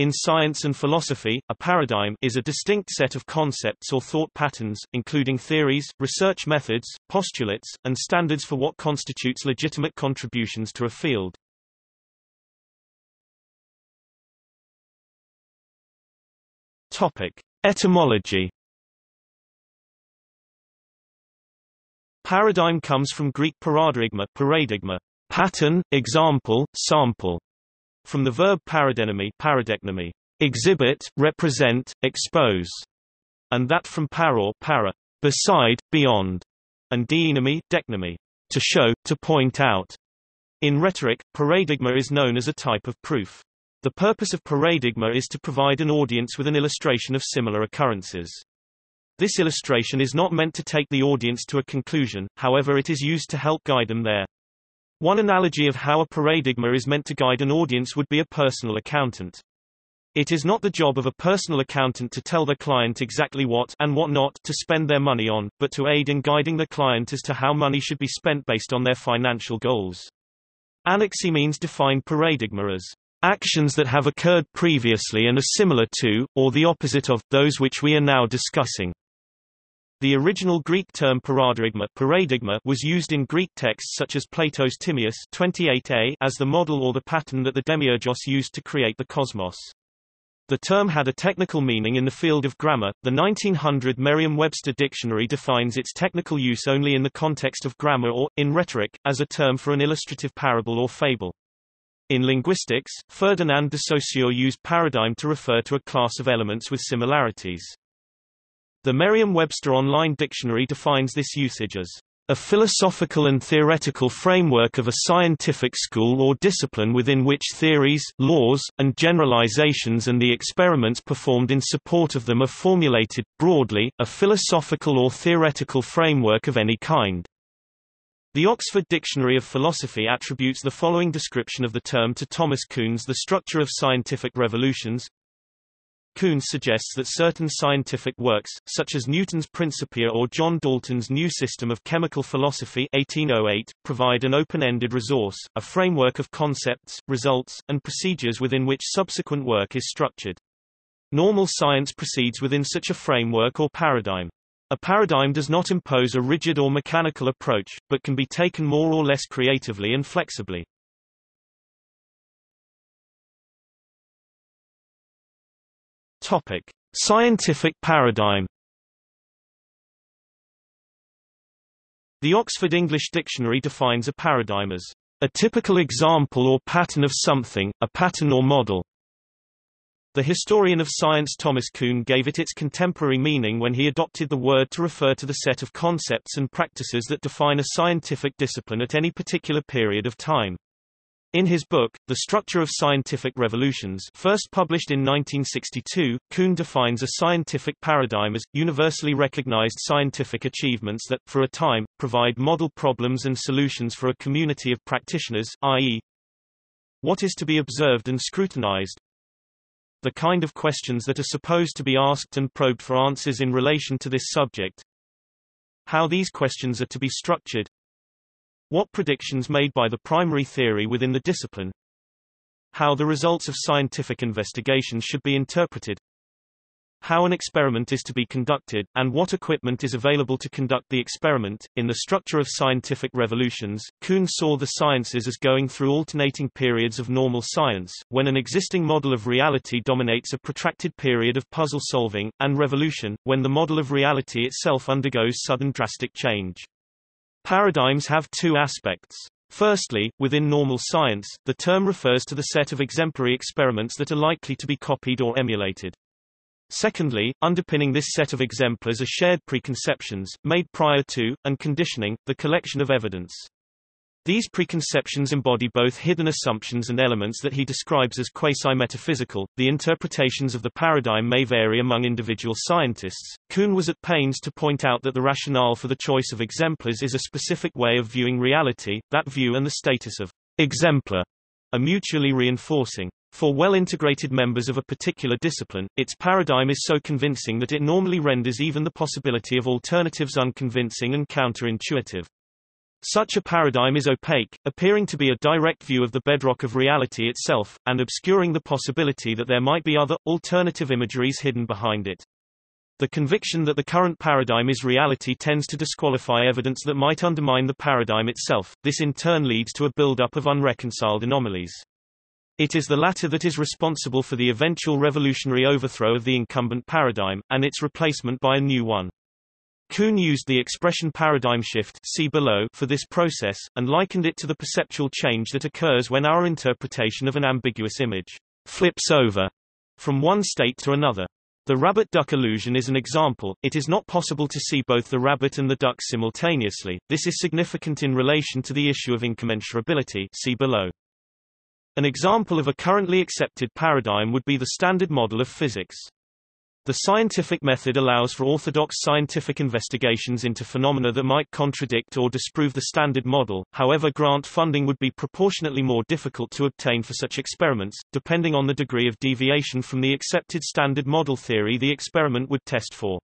In science and philosophy, a paradigm is a distinct set of concepts or thought patterns, including theories, research methods, postulates, and standards for what constitutes legitimate contributions to a field. Topic: Etymology. Paradigm comes from Greek paradigma, paradigma, pattern, example, sample from the verb paradenomy, paradecnomy, exhibit, represent, expose, and that from para, para, beside, beyond, and deinomy, decnomy, to show, to point out. In rhetoric, paradigma is known as a type of proof. The purpose of paradigma is to provide an audience with an illustration of similar occurrences. This illustration is not meant to take the audience to a conclusion, however it is used to help guide them there. One analogy of how a paradigma is meant to guide an audience would be a personal accountant. It is not the job of a personal accountant to tell the client exactly what and what not to spend their money on, but to aid in guiding the client as to how money should be spent based on their financial goals. Anaximenes defined paradigma as actions that have occurred previously and are similar to, or the opposite of, those which we are now discussing. The original Greek term paradigma, paradigma was used in Greek texts such as Plato's Timaeus 28a as the model or the pattern that the demiurgos used to create the cosmos. The term had a technical meaning in the field of grammar. The 1900 Merriam-Webster dictionary defines its technical use only in the context of grammar or, in rhetoric, as a term for an illustrative parable or fable. In linguistics, Ferdinand de Saussure used paradigm to refer to a class of elements with similarities. The Merriam-Webster Online Dictionary defines this usage as a philosophical and theoretical framework of a scientific school or discipline within which theories, laws, and generalizations and the experiments performed in support of them are formulated, broadly, a philosophical or theoretical framework of any kind. The Oxford Dictionary of Philosophy attributes the following description of the term to Thomas Kuhn's The Structure of Scientific Revolutions Kuhn suggests that certain scientific works, such as Newton's Principia or John Dalton's New System of Chemical Philosophy 1808, provide an open-ended resource, a framework of concepts, results, and procedures within which subsequent work is structured. Normal science proceeds within such a framework or paradigm. A paradigm does not impose a rigid or mechanical approach, but can be taken more or less creatively and flexibly. Topic: Scientific paradigm. The Oxford English Dictionary defines a paradigm as a typical example or pattern of something, a pattern or model. The historian of science Thomas Kuhn gave it its contemporary meaning when he adopted the word to refer to the set of concepts and practices that define a scientific discipline at any particular period of time. In his book, The Structure of Scientific Revolutions first published in 1962, Kuhn defines a scientific paradigm as, universally recognized scientific achievements that, for a time, provide model problems and solutions for a community of practitioners, i.e. what is to be observed and scrutinized, the kind of questions that are supposed to be asked and probed for answers in relation to this subject, how these questions are to be structured, what predictions made by the primary theory within the discipline? How the results of scientific investigation should be interpreted? How an experiment is to be conducted, and what equipment is available to conduct the experiment. In the structure of scientific revolutions, Kuhn saw the sciences as going through alternating periods of normal science, when an existing model of reality dominates a protracted period of puzzle solving, and revolution, when the model of reality itself undergoes sudden drastic change. Paradigms have two aspects. Firstly, within normal science, the term refers to the set of exemplary experiments that are likely to be copied or emulated. Secondly, underpinning this set of exemplars are shared preconceptions, made prior to, and conditioning, the collection of evidence. These preconceptions embody both hidden assumptions and elements that he describes as quasi-metaphysical. The interpretations of the paradigm may vary among individual scientists. Kuhn was at pains to point out that the rationale for the choice of exemplars is a specific way of viewing reality. That view and the status of exemplar are mutually reinforcing. For well-integrated members of a particular discipline, its paradigm is so convincing that it normally renders even the possibility of alternatives unconvincing and counterintuitive. Such a paradigm is opaque, appearing to be a direct view of the bedrock of reality itself, and obscuring the possibility that there might be other, alternative imageries hidden behind it. The conviction that the current paradigm is reality tends to disqualify evidence that might undermine the paradigm itself, this in turn leads to a build-up of unreconciled anomalies. It is the latter that is responsible for the eventual revolutionary overthrow of the incumbent paradigm, and its replacement by a new one. Kuhn used the expression paradigm shift see below for this process, and likened it to the perceptual change that occurs when our interpretation of an ambiguous image flips over from one state to another. The rabbit-duck illusion is an example, it is not possible to see both the rabbit and the duck simultaneously, this is significant in relation to the issue of incommensurability see below. An example of a currently accepted paradigm would be the Standard Model of physics. The scientific method allows for orthodox scientific investigations into phenomena that might contradict or disprove the Standard Model, however grant funding would be proportionately more difficult to obtain for such experiments, depending on the degree of deviation from the accepted Standard Model theory the experiment would test for.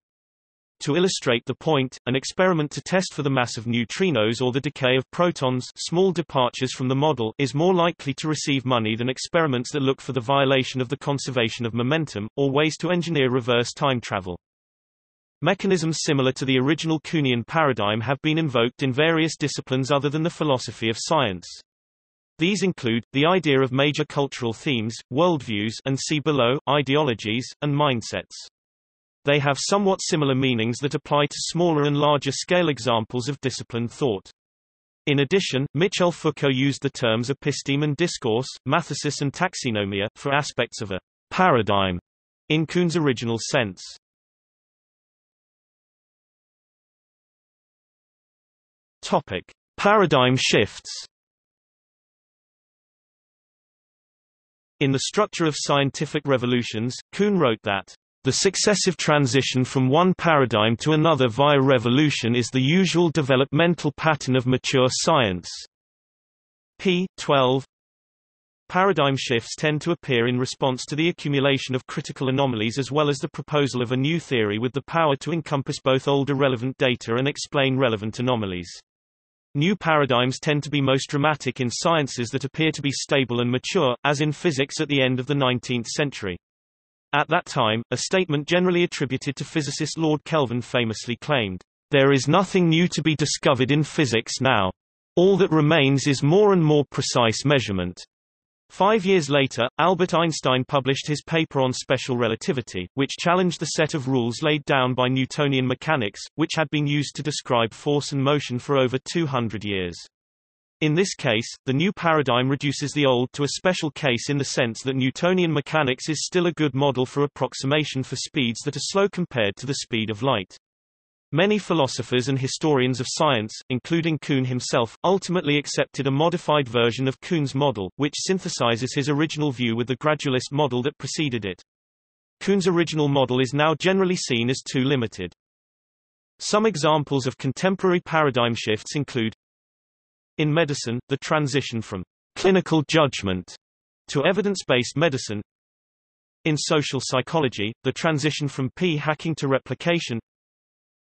To illustrate the point, an experiment to test for the mass of neutrinos or the decay of protons small departures from the model is more likely to receive money than experiments that look for the violation of the conservation of momentum, or ways to engineer reverse time travel. Mechanisms similar to the original Kuhnian paradigm have been invoked in various disciplines other than the philosophy of science. These include, the idea of major cultural themes, worldviews and see below, ideologies, and mindsets. They have somewhat similar meanings that apply to smaller and larger scale examples of disciplined thought. In addition, Michel Foucault used the terms episteme and discourse, mathesis and taxinomia, for aspects of a paradigm in Kuhn's original sense. Topic. Paradigm shifts In The Structure of Scientific Revolutions, Kuhn wrote that the successive transition from one paradigm to another via revolution is the usual developmental pattern of mature science. p. 12 Paradigm shifts tend to appear in response to the accumulation of critical anomalies as well as the proposal of a new theory with the power to encompass both older relevant data and explain relevant anomalies. New paradigms tend to be most dramatic in sciences that appear to be stable and mature, as in physics at the end of the 19th century. At that time, a statement generally attributed to physicist Lord Kelvin famously claimed, "...there is nothing new to be discovered in physics now. All that remains is more and more precise measurement." Five years later, Albert Einstein published his paper on special relativity, which challenged the set of rules laid down by Newtonian mechanics, which had been used to describe force and motion for over 200 years. In this case, the new paradigm reduces the old to a special case in the sense that Newtonian mechanics is still a good model for approximation for speeds that are slow compared to the speed of light. Many philosophers and historians of science, including Kuhn himself, ultimately accepted a modified version of Kuhn's model, which synthesizes his original view with the gradualist model that preceded it. Kuhn's original model is now generally seen as too limited. Some examples of contemporary paradigm shifts include in medicine, the transition from clinical judgment to evidence-based medicine. In social psychology, the transition from p-hacking to replication.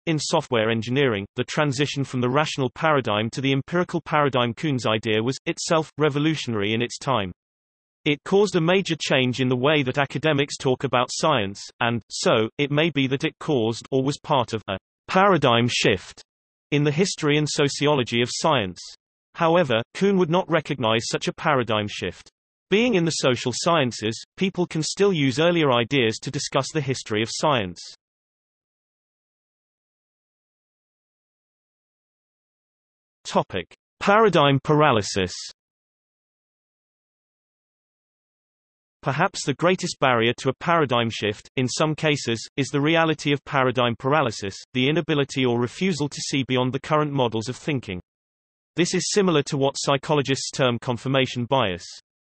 In software engineering, the transition from the rational paradigm to the empirical paradigm Kuhn's idea was, itself, revolutionary in its time. It caused a major change in the way that academics talk about science, and, so, it may be that it caused or was part of a paradigm shift in the history and sociology of science. However, Kuhn would not recognize such a paradigm shift. Being in the social sciences, people can still use earlier ideas to discuss the history of science. Topic: Paradigm paralysis. Perhaps the greatest barrier to a paradigm shift, in some cases, is the reality of paradigm paralysis, the inability or refusal to see beyond the current models of thinking. This is similar to what psychologists term confirmation bias.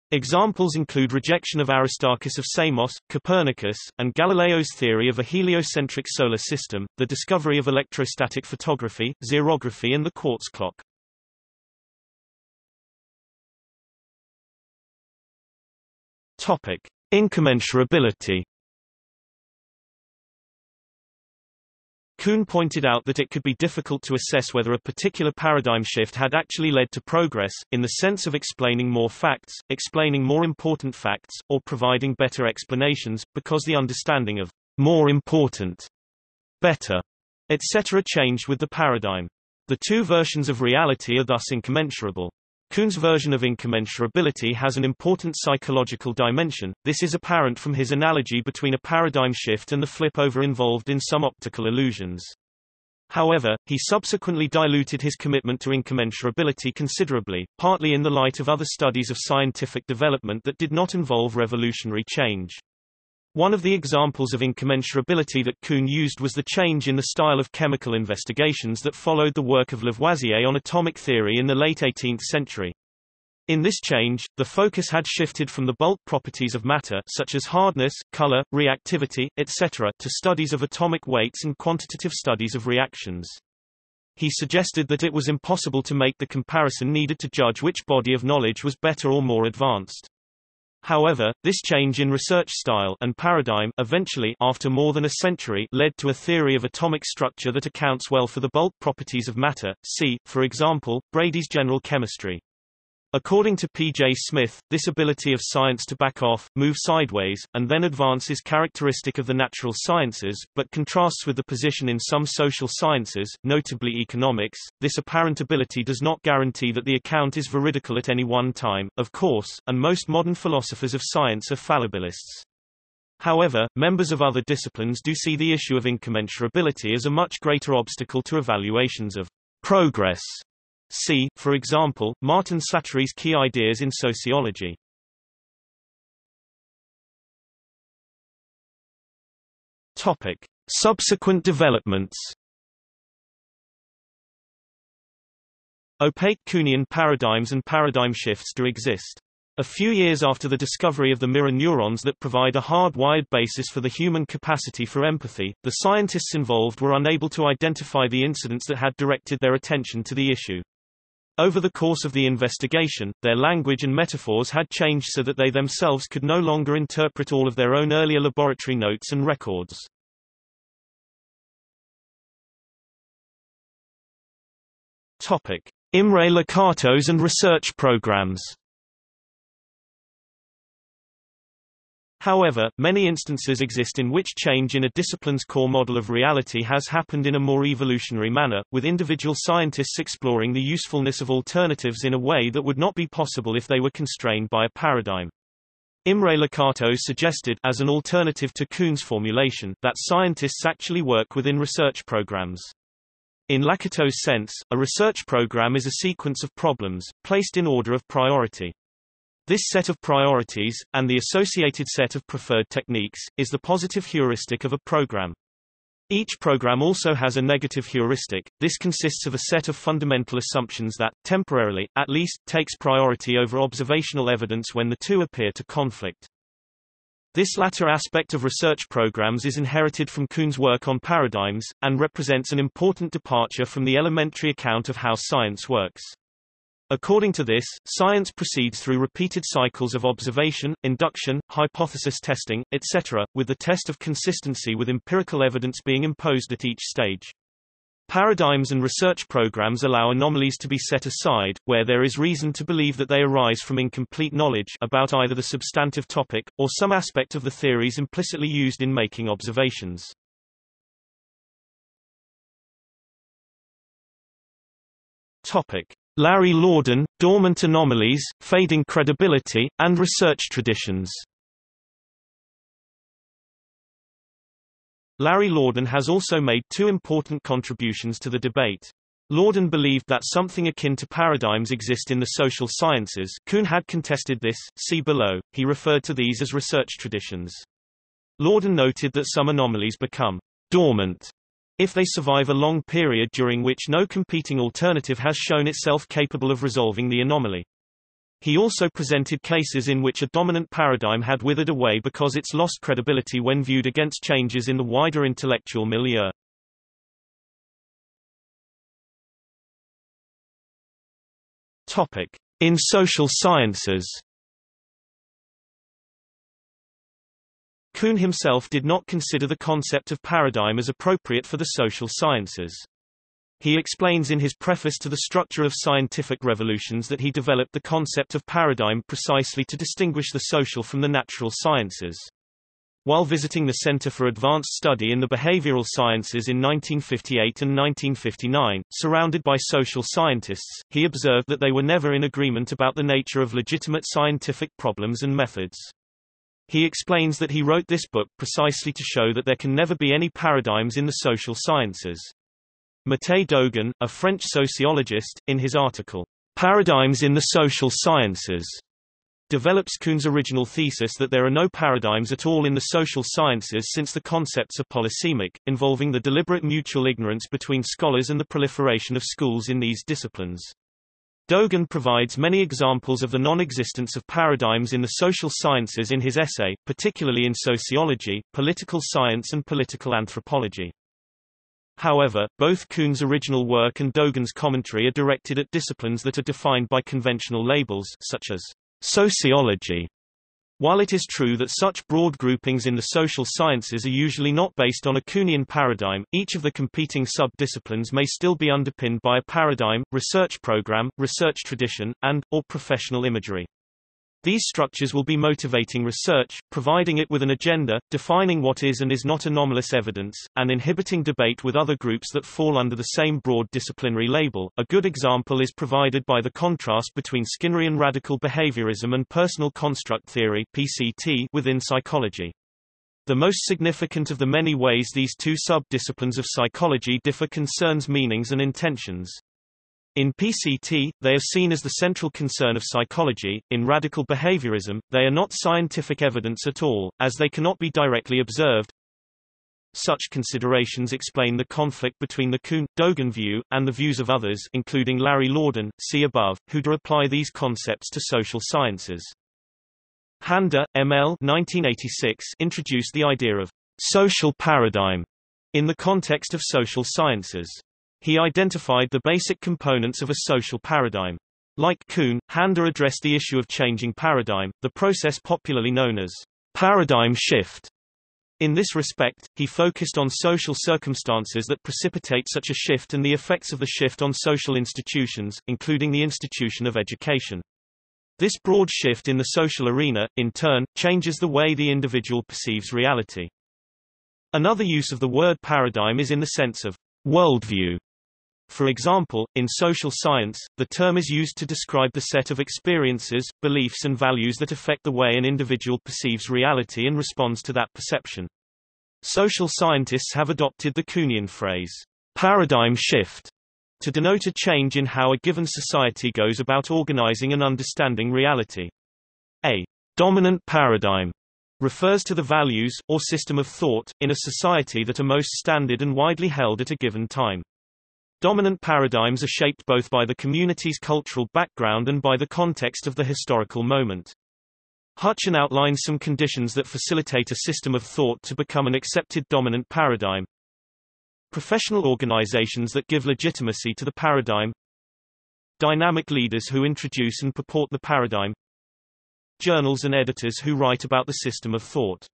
Examples include rejection of Aristarchus of Samos, Copernicus, and Galileo's theory of a heliocentric solar system, the discovery of electrostatic photography, xerography and the quartz clock. Topic: Incommensurability Kuhn pointed out that it could be difficult to assess whether a particular paradigm shift had actually led to progress, in the sense of explaining more facts, explaining more important facts, or providing better explanations, because the understanding of more important, better, etc. changed with the paradigm. The two versions of reality are thus incommensurable. Kuhn's version of incommensurability has an important psychological dimension. This is apparent from his analogy between a paradigm shift and the flip-over involved in some optical illusions. However, he subsequently diluted his commitment to incommensurability considerably, partly in the light of other studies of scientific development that did not involve revolutionary change. One of the examples of incommensurability that Kuhn used was the change in the style of chemical investigations that followed the work of Lavoisier on atomic theory in the late 18th century. In this change, the focus had shifted from the bulk properties of matter such as hardness, color, reactivity, etc. to studies of atomic weights and quantitative studies of reactions. He suggested that it was impossible to make the comparison needed to judge which body of knowledge was better or more advanced. However, this change in research style and paradigm eventually after more than a century led to a theory of atomic structure that accounts well for the bulk properties of matter, see, for example, Brady's general chemistry. According to P.J. Smith, this ability of science to back off, move sideways, and then advance is characteristic of the natural sciences, but contrasts with the position in some social sciences, notably economics. This apparent ability does not guarantee that the account is veridical at any one time, of course, and most modern philosophers of science are fallibilists. However, members of other disciplines do see the issue of incommensurability as a much greater obstacle to evaluations of progress See, for example, Martin Slattery's Key Ideas in Sociology. Topic. Subsequent developments Opaque Kuhnian paradigms and paradigm shifts do exist. A few years after the discovery of the mirror neurons that provide a hard-wired basis for the human capacity for empathy, the scientists involved were unable to identify the incidents that had directed their attention to the issue. Over the course of the investigation, their language and metaphors had changed so that they themselves could no longer interpret all of their own earlier laboratory notes and records. Topic: Imre Lakatos and research programs. However, many instances exist in which change in a discipline's core model of reality has happened in a more evolutionary manner, with individual scientists exploring the usefulness of alternatives in a way that would not be possible if they were constrained by a paradigm. Imre Lakatos suggested, as an alternative to Kuhn's formulation, that scientists actually work within research programs. In Lakatos' sense, a research program is a sequence of problems, placed in order of priority. This set of priorities, and the associated set of preferred techniques, is the positive heuristic of a program. Each program also has a negative heuristic. This consists of a set of fundamental assumptions that, temporarily, at least, takes priority over observational evidence when the two appear to conflict. This latter aspect of research programs is inherited from Kuhn's work on paradigms, and represents an important departure from the elementary account of how science works. According to this, science proceeds through repeated cycles of observation, induction, hypothesis testing, etc., with the test of consistency with empirical evidence being imposed at each stage. Paradigms and research programs allow anomalies to be set aside, where there is reason to believe that they arise from incomplete knowledge about either the substantive topic, or some aspect of the theories implicitly used in making observations. Topic. Larry Laudan, Dormant Anomalies, Fading Credibility, and Research Traditions. Larry Laudan has also made two important contributions to the debate. Laudan believed that something akin to paradigms exist in the social sciences Kuhn had contested this, see below, he referred to these as research traditions. Laudan noted that some anomalies become dormant if they survive a long period during which no competing alternative has shown itself capable of resolving the anomaly. He also presented cases in which a dominant paradigm had withered away because it's lost credibility when viewed against changes in the wider intellectual milieu. Topic. In social sciences Kuhn himself did not consider the concept of paradigm as appropriate for the social sciences. He explains in his preface to the Structure of Scientific Revolutions that he developed the concept of paradigm precisely to distinguish the social from the natural sciences. While visiting the Center for Advanced Study in the Behavioral Sciences in 1958 and 1959, surrounded by social scientists, he observed that they were never in agreement about the nature of legitimate scientific problems and methods. He explains that he wrote this book precisely to show that there can never be any paradigms in the social sciences. Mattei Dogan, a French sociologist, in his article, Paradigms in the Social Sciences, develops Kuhn's original thesis that there are no paradigms at all in the social sciences since the concepts are polysemic, involving the deliberate mutual ignorance between scholars and the proliferation of schools in these disciplines. Dogan provides many examples of the non-existence of paradigms in the social sciences in his essay, particularly in sociology, political science and political anthropology. However, both Kuhn's original work and Dogan's commentary are directed at disciplines that are defined by conventional labels such as sociology. While it is true that such broad groupings in the social sciences are usually not based on a Kuhnian paradigm, each of the competing sub-disciplines may still be underpinned by a paradigm, research program, research tradition, and, or professional imagery. These structures will be motivating research, providing it with an agenda, defining what is and is not anomalous evidence, and inhibiting debate with other groups that fall under the same broad disciplinary label. A good example is provided by the contrast between Skinnerian radical behaviorism and personal construct theory (PCT) within psychology. The most significant of the many ways these two sub-disciplines of psychology differ concerns meanings and intentions. In PCT, they are seen as the central concern of psychology. In radical behaviorism, they are not scientific evidence at all, as they cannot be directly observed. Such considerations explain the conflict between the Kuhn-Dogan view, and the views of others including Larry Laudan, see above, who do apply these concepts to social sciences. Handa, M.L. 1986, introduced the idea of social paradigm in the context of social sciences. He identified the basic components of a social paradigm. Like Kuhn, Handa addressed the issue of changing paradigm, the process popularly known as paradigm shift. In this respect, he focused on social circumstances that precipitate such a shift and the effects of the shift on social institutions, including the institution of education. This broad shift in the social arena, in turn, changes the way the individual perceives reality. Another use of the word paradigm is in the sense of worldview. For example, in social science, the term is used to describe the set of experiences, beliefs and values that affect the way an individual perceives reality and responds to that perception. Social scientists have adopted the Kuhnian phrase, paradigm shift, to denote a change in how a given society goes about organizing and understanding reality. A dominant paradigm refers to the values, or system of thought, in a society that are most standard and widely held at a given time. Dominant paradigms are shaped both by the community's cultural background and by the context of the historical moment. Hutchin outlines some conditions that facilitate a system of thought to become an accepted dominant paradigm. Professional organizations that give legitimacy to the paradigm. Dynamic leaders who introduce and purport the paradigm. Journals and editors who write about the system of thought.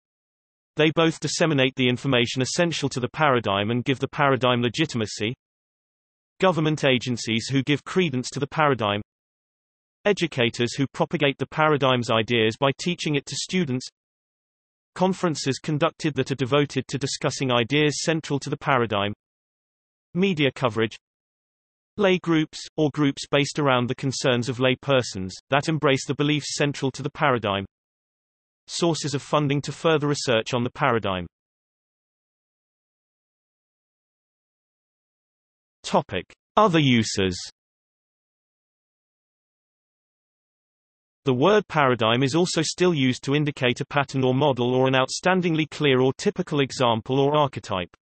They both disseminate the information essential to the paradigm and give the paradigm legitimacy. Government agencies who give credence to the paradigm Educators who propagate the paradigm's ideas by teaching it to students Conferences conducted that are devoted to discussing ideas central to the paradigm Media coverage Lay groups, or groups based around the concerns of lay persons, that embrace the beliefs central to the paradigm Sources of funding to further research on the paradigm Topic. Other uses The word paradigm is also still used to indicate a pattern or model or an outstandingly clear or typical example or archetype.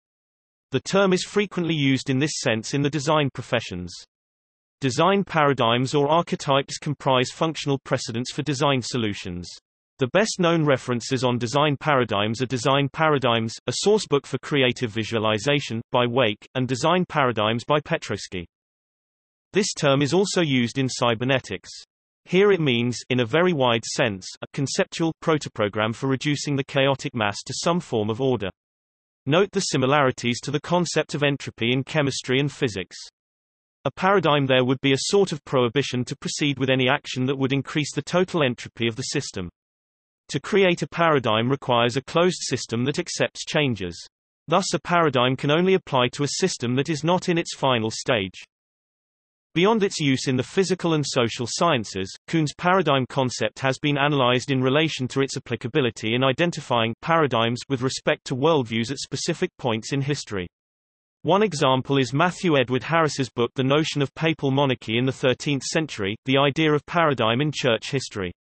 The term is frequently used in this sense in the design professions. Design paradigms or archetypes comprise functional precedents for design solutions. The best-known references on design paradigms are Design Paradigms, a sourcebook for creative visualization, by Wake, and Design Paradigms by Petroski. This term is also used in cybernetics. Here it means, in a very wide sense, a conceptual protoprogram for reducing the chaotic mass to some form of order. Note the similarities to the concept of entropy in chemistry and physics. A paradigm there would be a sort of prohibition to proceed with any action that would increase the total entropy of the system. To create a paradigm requires a closed system that accepts changes. Thus a paradigm can only apply to a system that is not in its final stage. Beyond its use in the physical and social sciences, Kuhn's paradigm concept has been analyzed in relation to its applicability in identifying paradigms with respect to worldviews at specific points in history. One example is Matthew Edward Harris's book The Notion of Papal Monarchy in the Thirteenth Century, The Idea of Paradigm in Church History.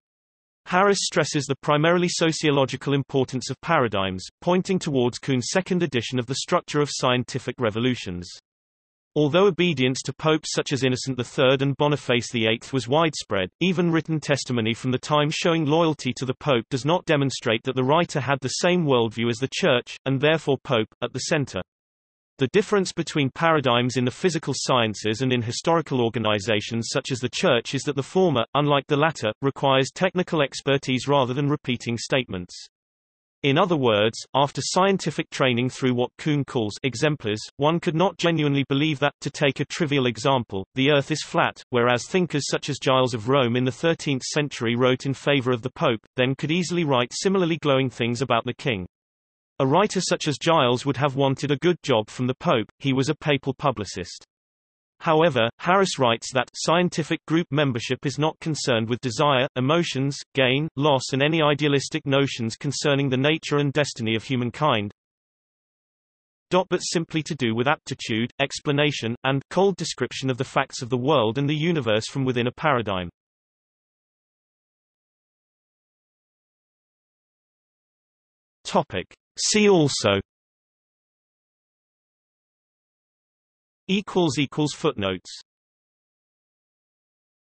Harris stresses the primarily sociological importance of paradigms, pointing towards Kuhn's second edition of The Structure of Scientific Revolutions. Although obedience to popes such as Innocent III and Boniface VIII was widespread, even written testimony from the time showing loyalty to the pope does not demonstrate that the writer had the same worldview as the Church, and therefore pope, at the center. The difference between paradigms in the physical sciences and in historical organizations such as the Church is that the former, unlike the latter, requires technical expertise rather than repeating statements. In other words, after scientific training through what Kuhn calls exemplars, one could not genuinely believe that, to take a trivial example, the Earth is flat, whereas thinkers such as Giles of Rome in the 13th century wrote in favor of the Pope, then could easily write similarly glowing things about the King. A writer such as Giles would have wanted a good job from the Pope, he was a papal publicist. However, Harris writes that scientific group membership is not concerned with desire, emotions, gain, loss and any idealistic notions concerning the nature and destiny of humankind, but simply to do with aptitude, explanation, and cold description of the facts of the world and the universe from within a paradigm. Topic. See also footnotes